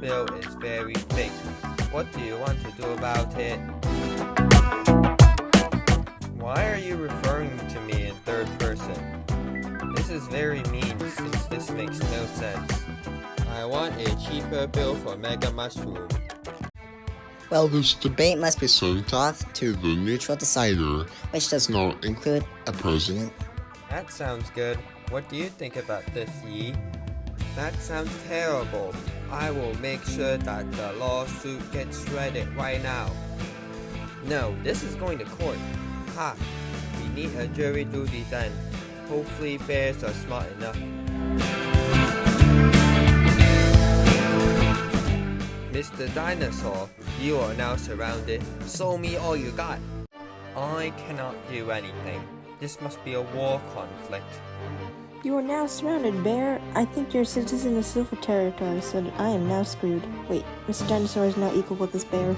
bill is very thick. What do you want to do about it? Why are you referring to me in third person? This is very mean since this makes no sense. I want a cheaper bill for Mega Mushroom. Well, this debate must be sent off to the neutral decider, which does not include a president. That sounds good. What do you think about this, Yi? That sounds terrible. I will make sure that the lawsuit gets shredded right now. No, this is going to court. Ha! We need a jury duty then. Hopefully bears are smart enough. Mr. Dinosaur, you are now surrounded. Show me all you got. I cannot do anything. This must be a war conflict. You are now surrounded, Bear. I think you're a citizen of Silver Territory, so I am now screwed. Wait, Mr. Dinosaur is now equal with this bear.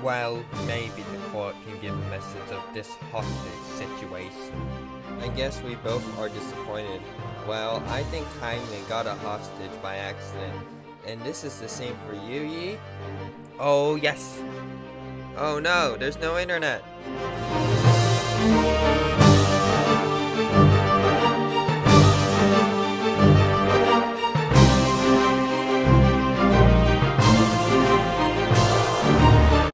Well, maybe the court can give a message of this hostage situation. I guess we both are disappointed. Well, I think Hangman got a hostage by accident. And this is the same for you, Yi? Oh, yes! Oh no, there's no internet!